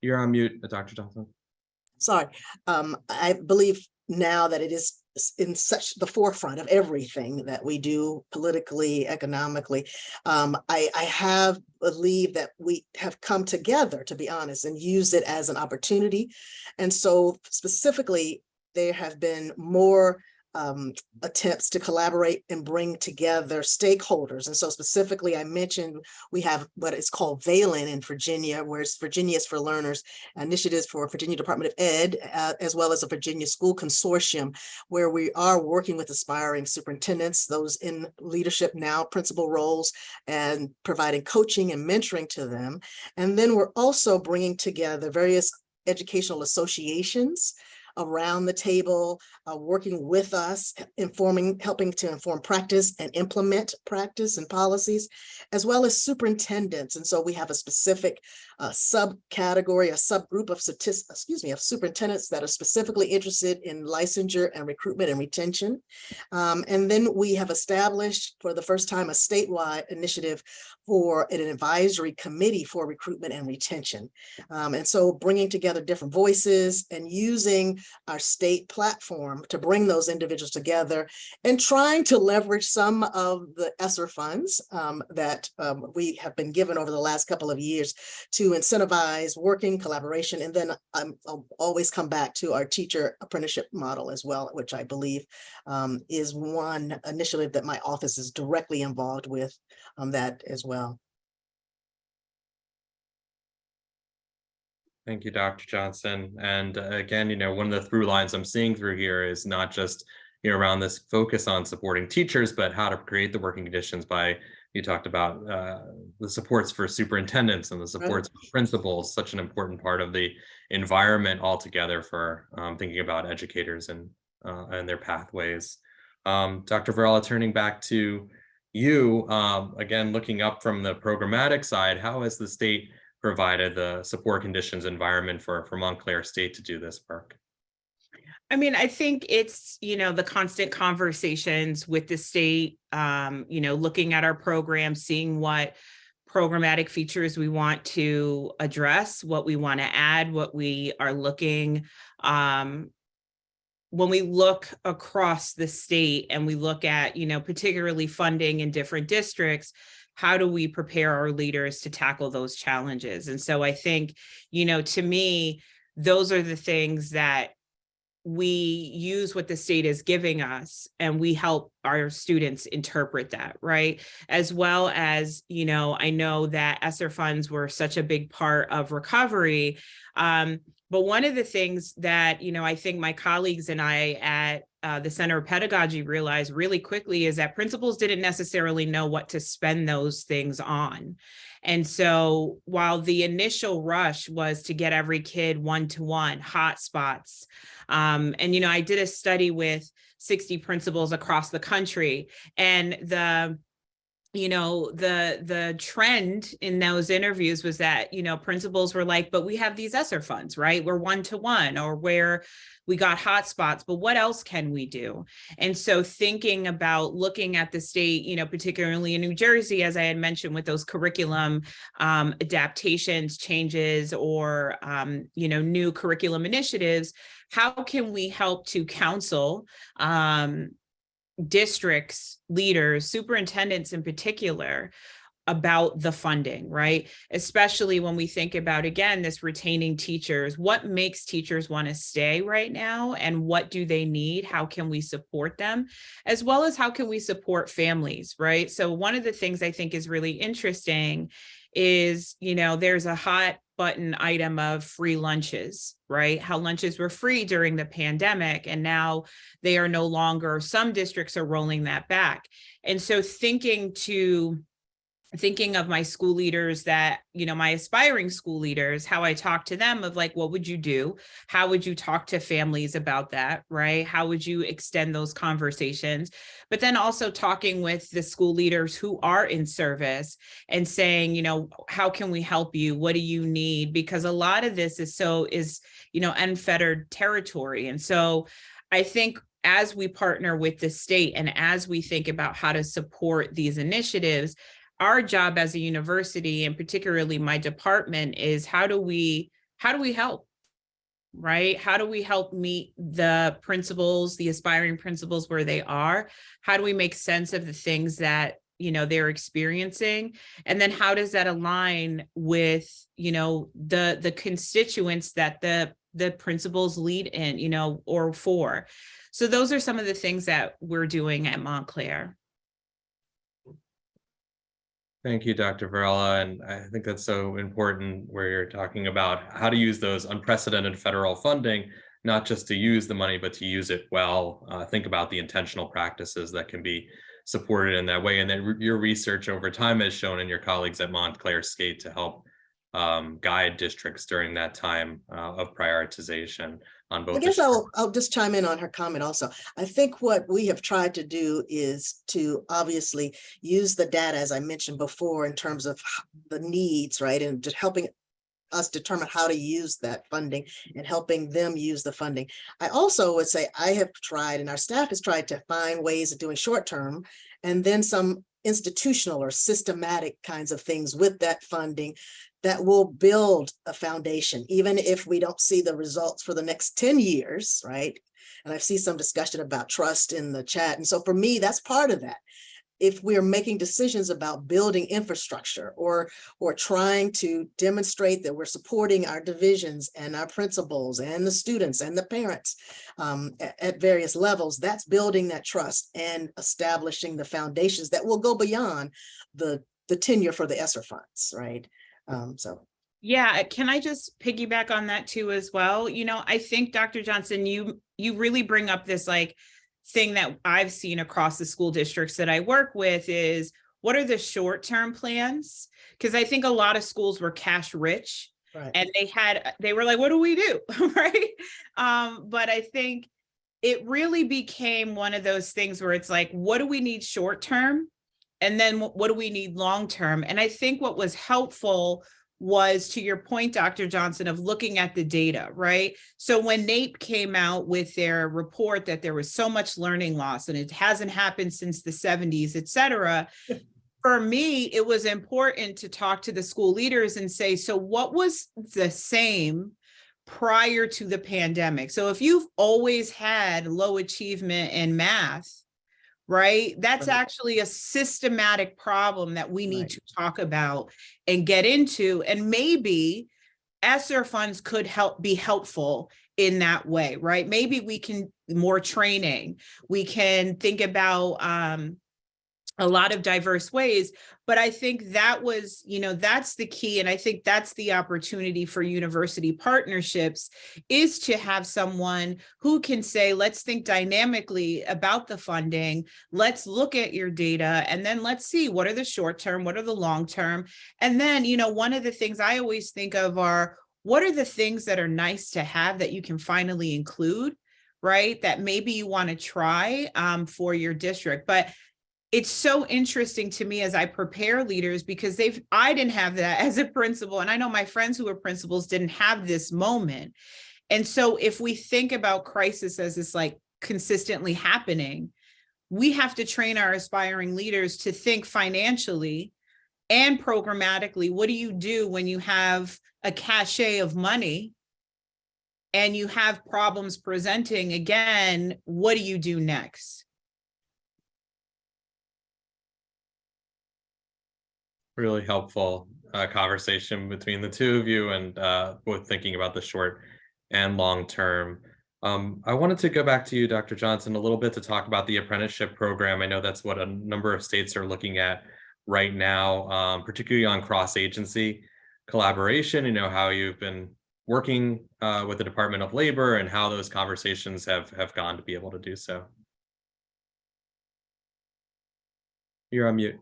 You're on mute, uh, Dr. Johnson. Sorry, um, I believe now that it is in such the forefront of everything that we do politically, economically. Um, I, I have believe that we have come together, to be honest, and use it as an opportunity. And so specifically, there have been more um, attempts to collaborate and bring together stakeholders. And so specifically, I mentioned we have what is called VALEN in Virginia, where it's Virginia's for Learners, initiatives for Virginia Department of Ed, uh, as well as a Virginia School Consortium, where we are working with aspiring superintendents, those in leadership now, principal roles, and providing coaching and mentoring to them. And then we're also bringing together various educational associations around the table, uh, working with us, informing, helping to inform practice and implement practice and policies, as well as superintendents. And so we have a specific uh, subcategory, a subgroup of excuse me, of superintendents that are specifically interested in licensure and recruitment and retention. Um, and then we have established for the first time a statewide initiative for an advisory committee for recruitment and retention. Um, and so bringing together different voices and using our state platform to bring those individuals together and trying to leverage some of the ESSER funds um, that um, we have been given over the last couple of years to incentivize working collaboration. And then um, I'll always come back to our teacher apprenticeship model as well, which I believe um, is one initiative that my office is directly involved with on that as well. Thank you, Dr. Johnson. And uh, again, you know, one of the through lines I'm seeing through here is not just, you know, around this focus on supporting teachers, but how to create the working conditions by, you talked about uh, the supports for superintendents and the supports for principals, such an important part of the environment altogether for um, thinking about educators and, uh, and their pathways. Um, Dr. Virella, turning back to you, um, again, looking up from the programmatic side, how has the state provided the support conditions environment for, for Montclair State to do this work? I mean, I think it's, you know, the constant conversations with the state, um, you know, looking at our program, seeing what programmatic features we want to address, what we want to add, what we are looking. Um, when we look across the state and we look at, you know, particularly funding in different districts, how do we prepare our leaders to tackle those challenges? And so I think, you know, to me, those are the things that we use what the state is giving us and we help our students interpret that, right? As well as, you know, I know that ESSER funds were such a big part of recovery. Um, but one of the things that, you know, I think my colleagues and I at uh, the Center of Pedagogy realized really quickly is that principals didn't necessarily know what to spend those things on. And so while the initial rush was to get every kid one-to-one hotspots, um, and, you know, I did a study with 60 principals across the country and the you know the the trend in those interviews was that you know principals were like but we have these ESSER funds right? We're one to one or where we got hotspots but what else can we do? And so thinking about looking at the state you know particularly in New Jersey as I had mentioned with those curriculum um, adaptations changes or um, you know new curriculum initiatives how can we help to counsel um, districts, leaders, superintendents in particular, about the funding, right? Especially when we think about, again, this retaining teachers, what makes teachers want to stay right now and what do they need? How can we support them? As well as how can we support families, right? So one of the things I think is really interesting is, you know, there's a hot button item of free lunches, right? How lunches were free during the pandemic and now they are no longer, some districts are rolling that back. And so thinking to thinking of my school leaders that, you know, my aspiring school leaders, how I talk to them of like, what would you do? How would you talk to families about that, right? How would you extend those conversations? But then also talking with the school leaders who are in service and saying, you know, how can we help you? What do you need? Because a lot of this is so is, you know, unfettered territory. And so I think as we partner with the state and as we think about how to support these initiatives, our job as a university and particularly my department is how do we how do we help right? How do we help meet the principals the aspiring principals where they are? How do we make sense of the things that you know they're experiencing? And then how does that align with you know the the constituents that the the principals lead in you know or for? So those are some of the things that we're doing at montclair Thank you, Dr. Virella, and I think that's so important where you're talking about how to use those unprecedented federal funding, not just to use the money, but to use it well. Uh, think about the intentional practices that can be supported in that way. And then your research over time has shown and your colleagues at Montclair State to help um, guide districts during that time uh, of prioritization on both. I guess I'll, I'll just chime in on her comment also. I think what we have tried to do is to obviously use the data, as I mentioned before, in terms of the needs, right? And just helping us determine how to use that funding and helping them use the funding. I also would say I have tried and our staff has tried to find ways of doing short term and then some institutional or systematic kinds of things with that funding that will build a foundation, even if we don't see the results for the next 10 years, right? And I see some discussion about trust in the chat. And so for me, that's part of that. If we're making decisions about building infrastructure or, or trying to demonstrate that we're supporting our divisions and our principals and the students and the parents um, a- at, various levels, that's building that trust and establishing the foundations that will go beyond the, the tenure for the ESSER funds, right? Um, so Yeah, can I just piggyback on that too as well? You know, I think Dr. Johnson, you you really bring up this like thing that I've seen across the school districts that I work with is what are the short-term plans? Because I think a lot of schools were cash rich Right. and they had they were like, what do we do? right. Um, but I think it really became one of those things where it's like, what do we need short term? And then what do we need long term? And I think what was helpful was to your point, Dr. Johnson, of looking at the data, right? So when NAEP came out with their report that there was so much learning loss and it hasn't happened since the 70s, et cetera, for me, it was important to talk to the school leaders and say, so what was the same prior to the pandemic? So if you've always had low achievement in math, right? That's actually a systematic problem that we need Right. to talk about and get into. And maybe ESSER funds could help be helpful in that way, right? Maybe we can more training. We can think about um, a lot of diverse ways but i think that was you know that's the key and i think that's the opportunity for university partnerships is to have someone who can say let's think dynamically about the funding let's look at your data and then let's see what are the short term what are the long term. And then you know one of the things i always think of are what are the things that are nice to have that you can finally include right that maybe you want to try um, for your district? But it's so interesting to me as I prepare leaders because they've I didn't have that as a principal and I know my friends who were principals didn't have this moment. And so if we think about crisis as this like consistently happening, we have to train our aspiring leaders to think financially and programmatically. What do you do when you have a cachet of money and you have problems presenting again? What do you do next? Really helpful uh, conversation between the two of you and uh, both thinking about the short and long term. Um, I wanted to go back to you, Dr. Johnson, a little bit to talk about the apprenticeship program. I know that's what a number of states are looking at right now, um, particularly on cross-agency collaboration. You know how you've been working uh, with the Department of Labor and how those conversations have have gone to be able to do so. You're on mute.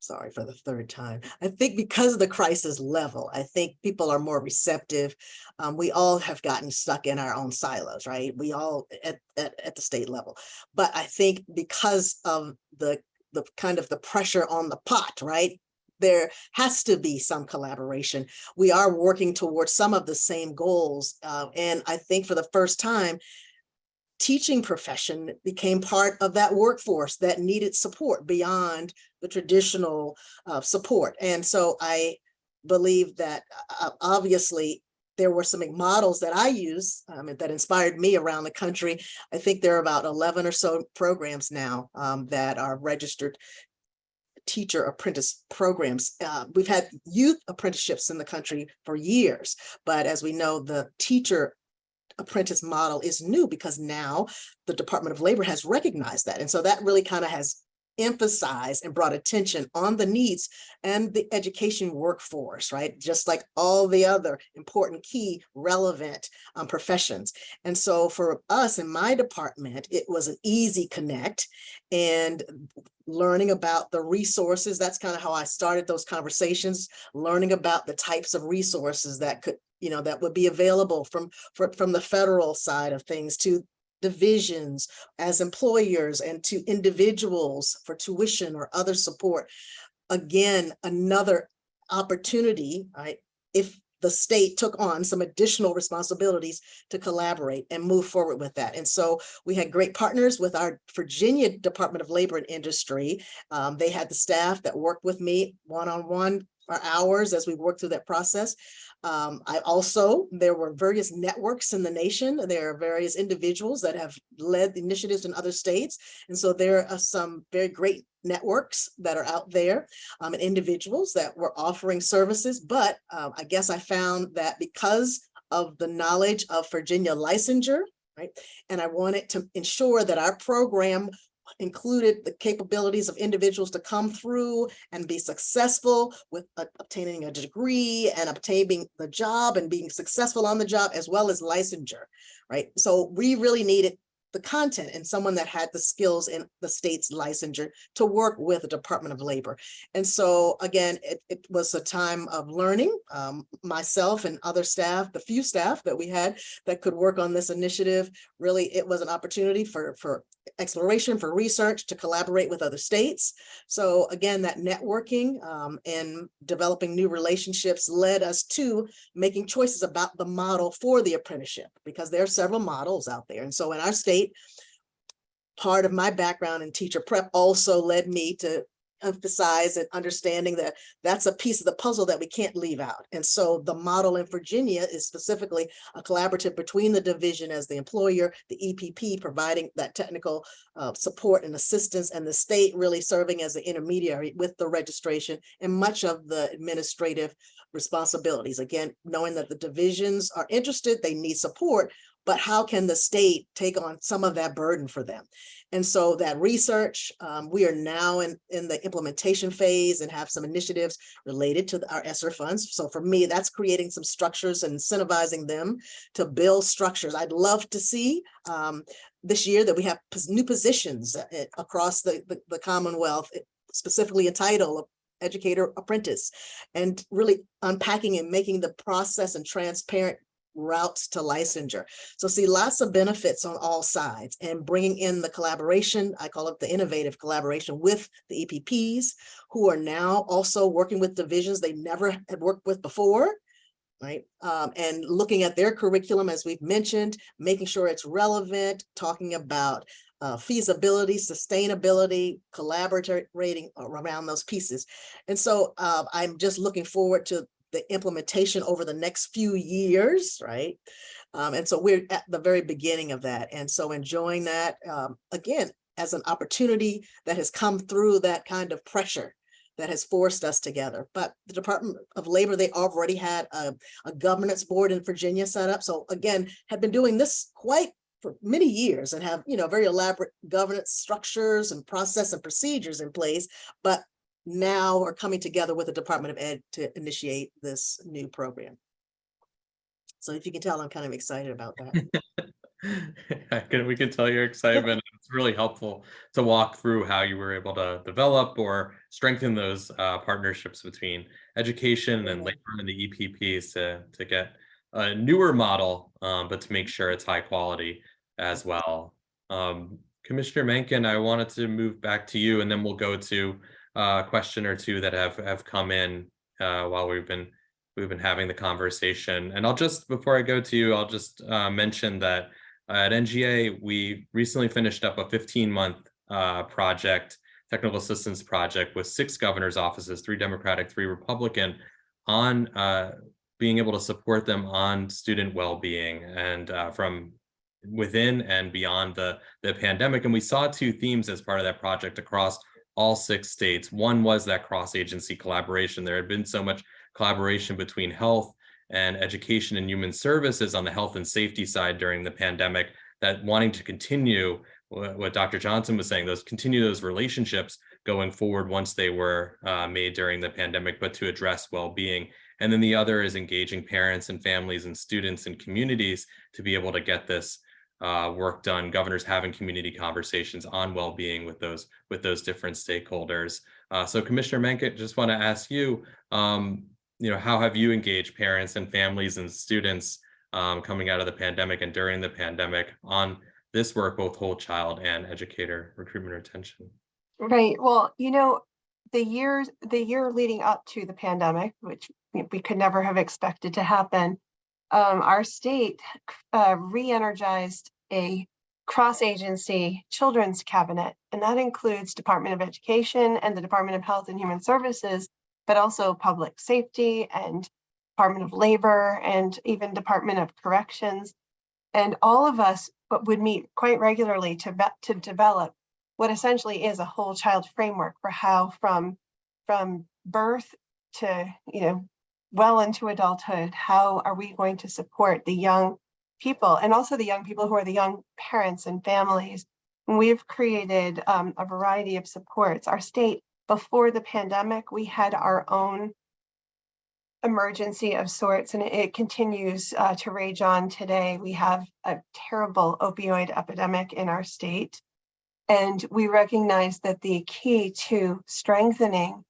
Sorry for the third time. I think because of the crisis level, I think people are more receptive. Um, we all have gotten stuck in our own silos, right? We all at, at, at the state level. But I think because of the, the kind of the pressure on the pot, right? There has to be some collaboration. We are working towards some of the same goals. Uh, and I think for the first time, teaching profession became part of that workforce that needed support beyond the traditional uh, support. And so I believe that uh, obviously there were some models that I use um, that inspired me around the country. I think there are about 11 or so programs now um, that are registered teacher apprentice programs. Uh, we've had youth apprenticeships in the country for years, but as we know, the teacher apprentice model is new because now the Department of Labor has recognized that. And so that really kind of has emphasized and brought attention on the needs and the education workforce, right? Just like all the other important, key, relevant um, professions. And so for us in my department, it was an easy connect and learning about the resources. That's kind of how I started those conversations, learning about the types of resources that could you know, that would be available from, from, from the federal side of things to divisions as employers and to individuals for tuition or other support. Again, another opportunity, right? If the state took on some additional responsibilities to collaborate and move forward with that. And so we had great partners with our Virginia Department of Labor and Industry. Um, they had the staff that worked with me one-on-one -on -one for hours as we worked through that process. Um, I also, there were various networks in the nation. There are various individuals that have led initiatives in other states. And so there are some very great networks that are out there um, and individuals that were offering services. But um, I guess I found that because of the knowledge of Virginia licensure, right? And I wanted to ensure that our program included the capabilities of individuals to come through and be successful with uh, obtaining a degree and obtaining the job and being successful on the job as well as licensure, right? So we really needed the content and someone that had the skills in the state's licensure to work with the Department of Labor. And so again, it, it was a time of learning. Um, myself and other staff, the few staff that we had that could work on this initiative, really it was an opportunity for, for exploration, for research, to collaborate with other states. So again, that networking um, and developing new relationships led us to making choices about the model for the apprenticeship because there are several models out there. And so in our state, part of my background in teacher prep also led me to emphasize and understanding that that's a piece of the puzzle that we can't leave out. And so the model in Virginia is specifically a collaborative between the division as the employer, the EPP providing that technical uh, support and assistance, and the state really serving as the intermediary with the registration and much of the administrative responsibilities. Again, knowing that the divisions are interested, they need support, but how can the state take on some of that burden for them? And so that research, um, we are now in, in the implementation phase and have some initiatives related to our ESSER funds. So for me, that's creating some structures and incentivizing them to build structures. I'd love to see um, this year that we have new positions uh, across the, the, the Commonwealth, eh, specifically a title educator apprentice and really unpacking and making the process and transparent routes to licensure. So see lots of benefits on all sides and bringing in the collaboration, I call it the innovative collaboration with the EPPs who are now also working with divisions they never had worked with before right? Um, and looking at their curriculum, as we've mentioned, making sure it's relevant, talking about uh, feasibility, sustainability, collaborating around those pieces. And so uh, I'm just looking forward to the implementation over the next few years, right? Um, and so we're at the very beginning of that. And so enjoying that, um, again, as an opportunity that has come through that kind of pressure that has forced us together. But the Department of Labor, they already had a, a governance board in Virginia set up. So again, have been doing this quite for many years and have, you know, very elaborate governance structures and process and procedures in place. But now are coming together with the Department of Ed to initiate this new program. So if you can tell, I'm kind of excited about that. Can, we can tell your excitement. It's really helpful to walk through how you were able to develop or strengthen those uh, partnerships between education and labor and the EPPs to, to get a newer model, um, but to make sure it's high quality as well. Um, Commissioner Makin, I wanted to move back to you and then we'll go to uh, question or two that have, have come in uh, while we've been we've been having the conversation. And I'll just, before I go to you, I'll just uh, mention that at NGA, we recently finished up a 15 month uh, project, technical assistance project with six governor's offices, three Democratic, three Republican, on uh, being able to support them on student well-being and uh, from within and beyond the, the pandemic. And we saw two themes as part of that project across all six states. One was that cross-agency collaboration. There had been so much collaboration between health and education and human services on the health and safety side during the pandemic that wanting to continue what, Dr. Johnson was saying, those continue those relationships going forward once they were uh, made during the pandemic, but to address well-being. And then the other is engaging parents and families and students and communities to be able to get this uh, work done. Governors having community conversations on well-being with those with those different stakeholders. Uh, so Commissioner Makin, just want to ask you, um, you know, how have you engaged parents and families and students um, coming out of the pandemic and during the pandemic on this work, both whole child and educator recruitment retention? Right. Well, you know, the years, the year leading up to the pandemic, which we could never have expected to happen, um, our state uh, re-energized a cross-agency children's cabinet, and that includes Department of Education and the Department of Health and Human Services, but also Public Safety and Department of Labor and even Department of Corrections. And all of us would meet quite regularly to, to develop what essentially is a whole child framework for how from from birth to you know well into adulthood how are we going to support the young people and also the young people who are the young parents and families? We've created um, a variety of supports. Our state before the pandemic we had our own emergency of sorts and it, it continues uh, to rage on today. We have a terrible opioid epidemic in our state and we recognize that the key to strengthening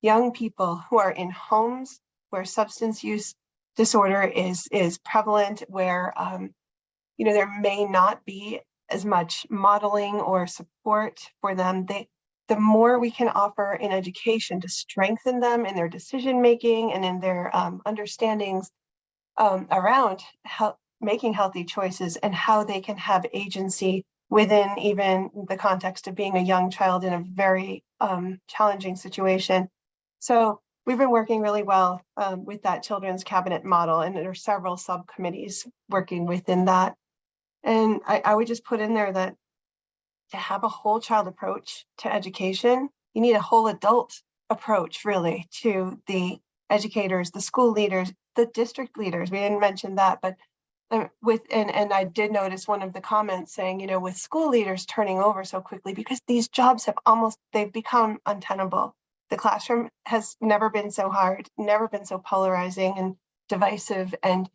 young people who are in homes where substance use disorder is is prevalent, where um, you know there may not be as much modeling or support for them. They, the more we can offer in education to strengthen them in their decision making and in their um, understandings um, around how making healthy choices and how they can have agency within even the context of being a young child in a very um, challenging situation. So we've been working really well um, with that children's cabinet model, and there are several subcommittees working within that. And I, I would just put in there that to have a whole child approach to education, you need a whole adult approach really to the educators, the school leaders, the district leaders. We didn't mention that, but uh, with and and I did notice one of the comments saying, you know, with school leaders turning over so quickly because these jobs have almost they've become untenable. The classroom has never been so hard, never been so polarizing and divisive and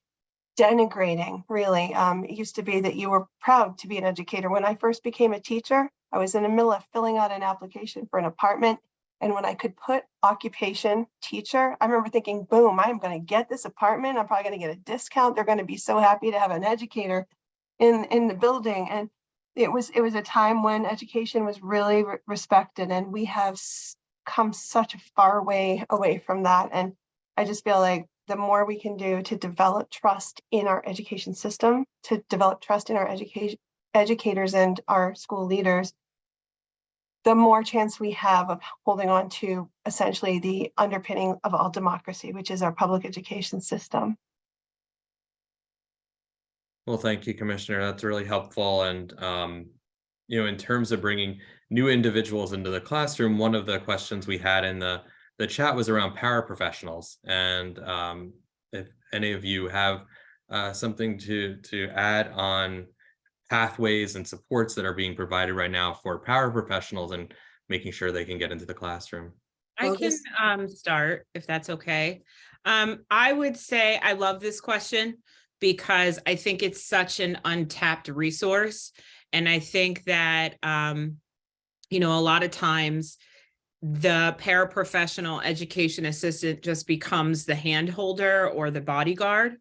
denigrating, really. Um, it used to be that you were proud to be an educator. When I first became a teacher, I was in the middle of filling out an application for an apartment. And when I could put occupation teacher, I remember thinking, boom, I'm going to get this apartment. I'm probably going to get a discount. They're going to be so happy to have an educator in, in the building. And it was it was a time when education was really re- respected and we have come such a far way away from that. And I just feel like the more we can do to develop trust in our education system, to develop trust in our education educators and our school leaders, the more chance we have of holding on to essentially the underpinning of all democracy, which is our public education system. Well, thank you, Commissioner. That's really helpful. And um, you know, in terms of bringing new individuals into the classroom, one of the questions we had in the, the chat was around paraprofessionals. And um, if any of you have uh, something to, to add on pathways and supports that are being provided right now for paraprofessionals and making sure they can get into the classroom. I can um start if that's okay. Um, I would say I love this question because I think it's such an untapped resource. And I think that um, you know, a lot of times the paraprofessional education assistant just becomes the handholder or the bodyguard.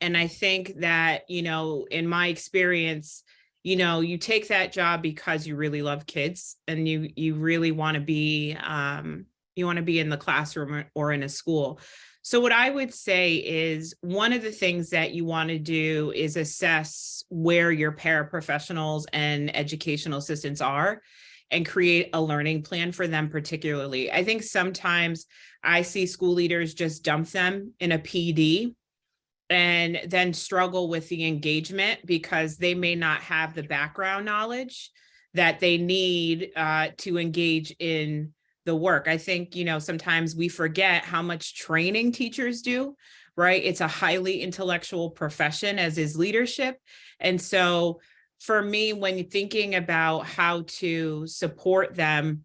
And I think that, you know, in my experience, you know, you take that job because you really love kids and you you really want to be um you want to be in the classroom or- or in a school. So what I would say is one of the things that you want to do is assess where your paraprofessionals and educational assistants are and create a learning plan for them particularly. I think sometimes I see school leaders just dump them in a PD and then struggle with the engagement because they may not have the background knowledge that they need uh, to engage in the work. I think, you know, sometimes we forget how much training teachers do, right? It's a highly intellectual profession as is leadership. And so for me, when thinking about how to support them,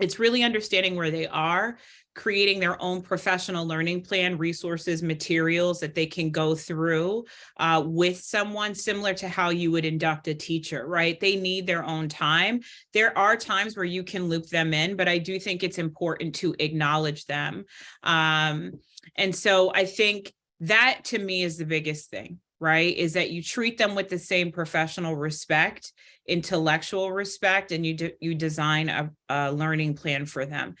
it's really understanding where they are, creating their own professional learning plan, resources, materials that they can go through uh, with someone similar to how you would induct a teacher, right? They need their own time. There are times where you can loop them in, but I do think it's important to acknowledge them. Um, and so I think that to me is the biggest thing, right? Is that you treat them with the same professional respect, intellectual respect, and you do, you design a, a learning plan for them.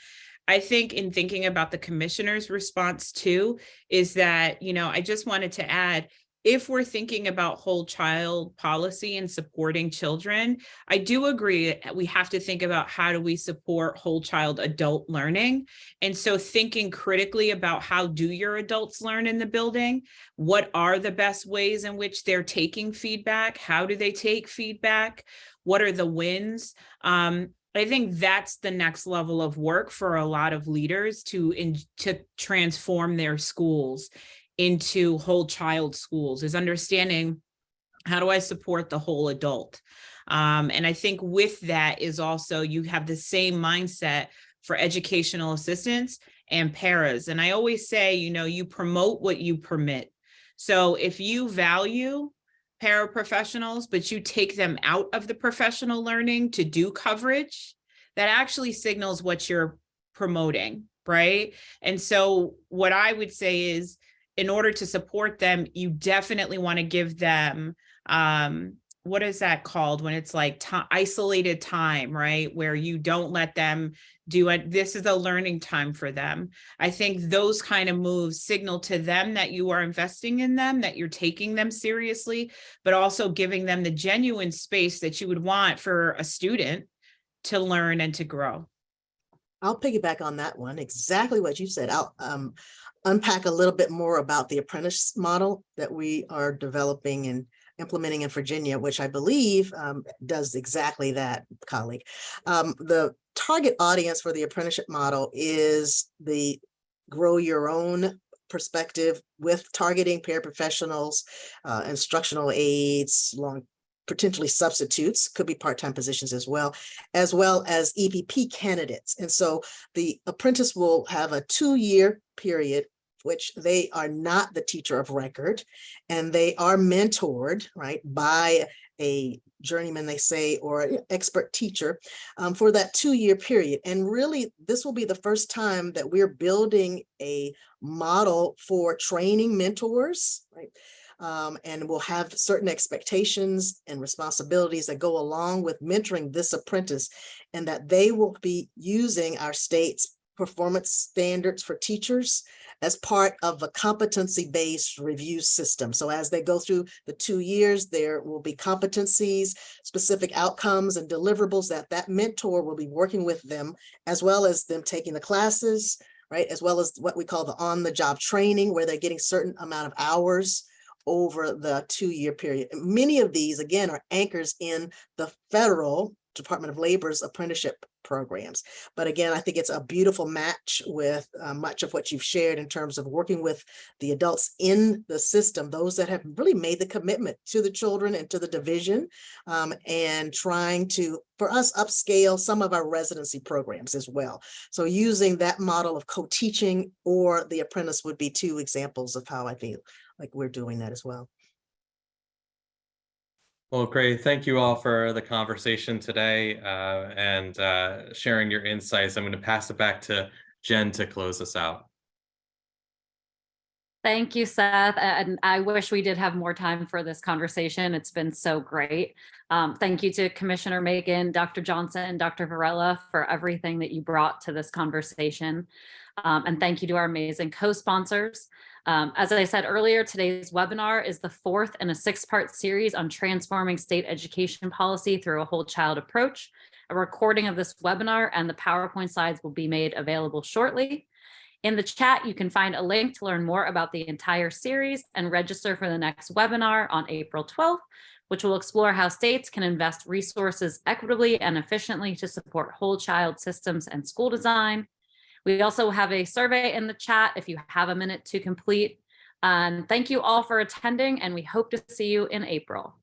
I think in thinking about the commissioner's response too, is that, you know, I just wanted to add, if we're thinking about whole child policy and supporting children, I do agree that we have to think about how do we support whole child adult learning. And so thinking critically about how do your adults learn in the building? What are the best ways in which they're taking feedback? How do they take feedback? What are the wins? Um, I think that's the next level of work for a lot of leaders to in, to transform their schools into whole child schools is understanding how do I support the whole adult? Um, and I think with that is also you have the same mindset for educational assistants and paras. And I always say, you know, you promote what you permit. So if you value paraprofessionals, but you take them out of the professional learning to do coverage, that actually signals what you're promoting, right? And so what I would say is, in order to support them, you definitely want to give them, um, what is that called when it's like isolated time, right? Where you don't let them do it. This is a learning time for them. I think those kind of moves signal to them that you are investing in them, that you're taking them seriously, but also giving them the genuine space that you would want for a student to learn and to grow. I'll piggyback on that one, exactly what you said. I'll um, unpack a little bit more about the apprentice model that we are developing and implementing in Virginia, which I believe um, does exactly that, colleague. Um, the target audience for the apprenticeship model is the grow your own perspective with targeting paraprofessionals, uh, instructional aides, long potentially substitutes, could be part-time positions as well, as well as EPP candidates. And so the apprentice will have a two-year period which they are not the teacher of record and they are mentored, right, by a journeyman, they say, or an expert teacher um, for that two-year period. And really, this will be the first time that we're building a model for training mentors, right? Um, and we'll have certain expectations and responsibilities that go along with mentoring this apprentice and that they will be using our state's performance standards for teachers as part of a competency-based review system. So as they go through the two years, there will be competencies, specific outcomes and deliverables that that mentor will be working with them, as well as them taking the classes, right? As well as what we call the on-the-job training, where they're getting certain amount of hours over the two-year period. Many of these, again, are anchors in the federal Department of Labor's apprenticeship programs. But again, I think it's a beautiful match with uh, much of what you've shared in terms of working with the adults in the system, those that have really made the commitment to the children and to the division, um, and trying to, for us, upscale some of our residency programs as well. So using that model of co-teaching or the apprentice would be two examples of how I feel like we're doing that as well. Well, great. Thank you all for the conversation today uh, and uh, sharing your insights. I'm going to pass it back to Jen to close us out. Thank you, Seth. And I wish we did have more time for this conversation. It's been so great. Um, thank you to Commissioner Makin, Dr. Johnson, and Dr. Virella for everything that you brought to this conversation. Um, and thank you to our amazing co-sponsors. Um, as I said earlier, today's webinar is the fourth in a six-part series on transforming state education policy through a whole child approach. A recording of this webinar and the PowerPoint slides will be made available shortly. In the chat, you can find a link to learn more about the entire series and register for the next webinar on April 12th, which will explore how states can invest resources equitably and efficiently to support whole child systems and school design. We also have a survey in the chat if you have a minute to complete. And thank you all for attending and we hope to see you in April.